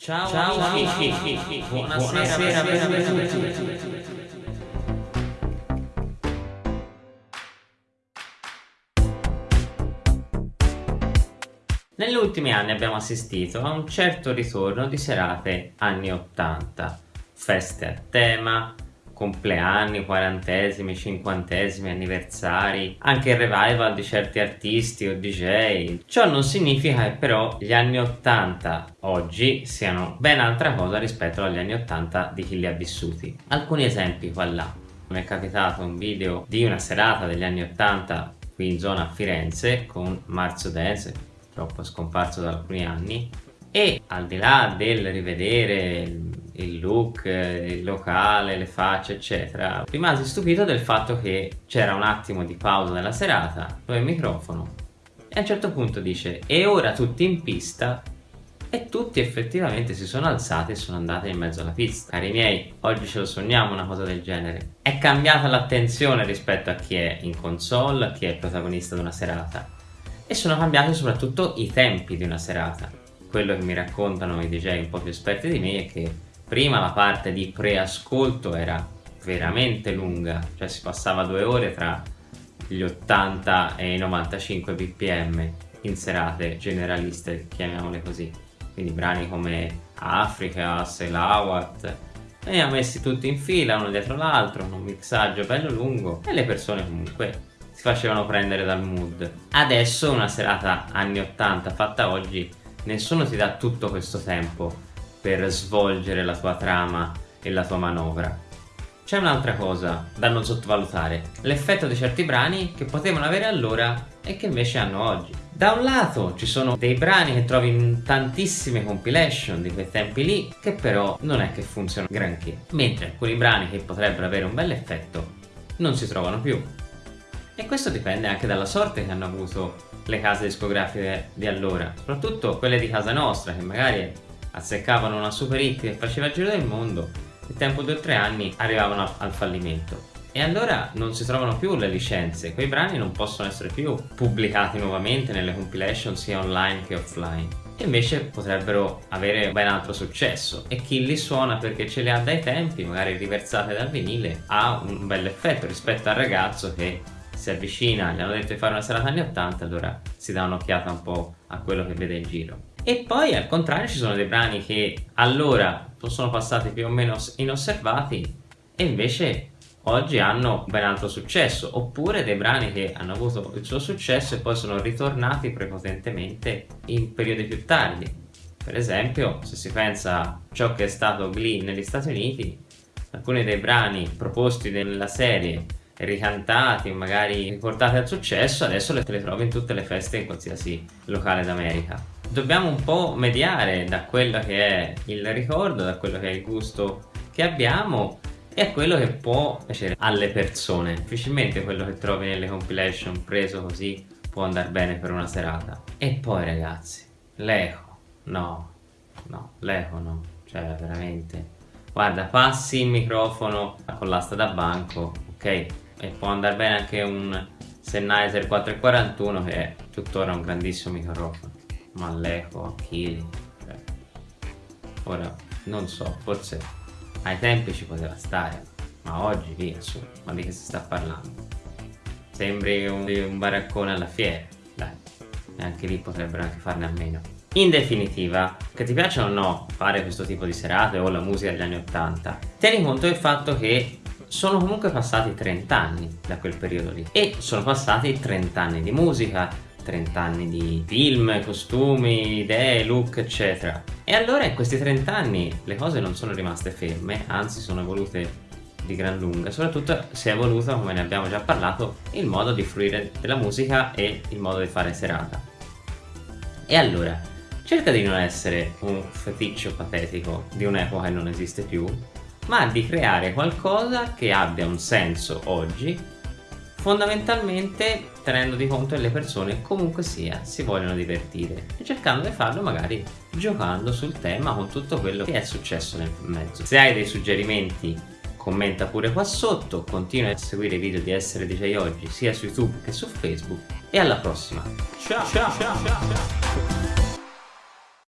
Ciao, ciao, amici, buonasera, buonasera benvenuti. Negli ultimi anni abbiamo assistito a un certo ritorno di serate anni 80, feste a tema, compleanni, quarantesimi, cinquantesimi, anniversari, anche il revival di certi artisti o DJ. Ciò non significa che però gli anni 80 oggi siano ben altra cosa rispetto agli anni 80 di chi li ha vissuti. Alcuni esempi qua là. Mi è capitato un video di una serata degli anni 80 qui in zona Firenze con Marzo Dance, purtroppo scomparso da alcuni anni, e al di là del rivedere il look, il locale, le facce eccetera rimasi stupito del fatto che c'era un attimo di pausa nella serata dove il microfono e a un certo punto dice e ora tutti in pista e tutti effettivamente si sono alzati e sono andati in mezzo alla pista. Cari miei, oggi ce lo sogniamo una cosa del genere. È cambiata l'attenzione rispetto a chi è in console, a chi è protagonista di una serata. E sono cambiati soprattutto i tempi di una serata. Quello che mi raccontano i DJ un po' più esperti di me è che prima la parte di preascolto era veramente lunga, cioè si passava due ore tra gli 80 e i 95 bpm in serate generaliste, chiamiamole così. Quindi brani come Africa, Selawat, e ha messi tutti in fila, uno dietro l'altro, un mixaggio bello lungo e le persone comunque si facevano prendere dal mood. Adesso una serata anni 80 fatta oggi, nessuno ti dà tutto questo tempo per svolgere la tua trama e la tua manovra. C'è un'altra cosa da non sottovalutare, l'effetto di certi brani che potevano avere allora e che invece hanno oggi. Da un lato ci sono dei brani che trovi in tantissime compilation di quei tempi lì che però non è che funzionano granché, mentre alcuni brani che potrebbero avere un bel effetto non si trovano più. E questo dipende anche dalla sorte che hanno avuto le case discografiche di allora, soprattutto quelle di casa nostra che magari azzeccavano una super hit che faceva il giro del mondo, nel tempo di tre anni arrivavano al fallimento. E allora non si trovano più le licenze, quei brani non possono essere più pubblicati nuovamente nelle compilation sia online che offline. Invece potrebbero avere ben altro successo e chi li suona perché ce li ha dai tempi, magari riversate dal vinile, ha un bel effetto rispetto al ragazzo che si avvicina, gli hanno detto di fare una serata anni 80, allora si dà un'occhiata un po' a quello che vede in giro. E poi al contrario ci sono dei brani che allora sono passati più o meno inosservati e invece oggi hanno ben altro successo. Oppure dei brani che hanno avuto il suo successo e poi sono ritornati prepotentemente in periodi più tardi. Per esempio se si pensa a ciò che è stato Glee negli Stati Uniti alcuni dei brani proposti nella serie ricantati magari riportati al successo adesso te le trovi in tutte le feste in qualsiasi locale d'America dobbiamo un po' mediare da quello che è il ricordo, da quello che è il gusto che abbiamo e a quello che può piacere alle persone. Difficilmente quello che trovi nelle compilation preso così può andare bene per una serata. E poi ragazzi, l'eco, no, no, l'eco no, cioè veramente. Guarda, passi il microfono con l'asta da banco, ok? E può andare bene anche un Sennheiser 441 che è tuttora un grandissimo microfono ma l'eco a chili cioè. ora non so forse ai tempi ci poteva stare ma oggi via su ma di che si sta parlando sembri un, un baraccone alla fiera dai e anche lì potrebbero anche farne a meno in definitiva, che ti piaccia o no fare questo tipo di serate o la musica degli anni 80, tieni conto del fatto che sono comunque passati 30 anni da quel periodo lì e sono passati 30 anni di musica, 30 anni di film, costumi, idee, look eccetera. E allora in questi 30 anni le cose non sono rimaste ferme anzi sono evolute di gran lunga. Soprattutto si è evoluto come ne abbiamo già parlato il modo di fruire della musica e il modo di fare serata. E allora cerca di non essere un feticcio patetico di un'epoca che non esiste più ma di creare qualcosa che abbia un senso oggi fondamentalmente tenendo di conto che le persone comunque sia si vogliono divertire e cercando di farlo magari giocando sul tema con tutto quello che è successo nel mezzo se hai dei suggerimenti commenta pure qua sotto continua a seguire i video di Essere DJ Oggi sia su YouTube che su Facebook e alla prossima ciao ciao ciao, ciao.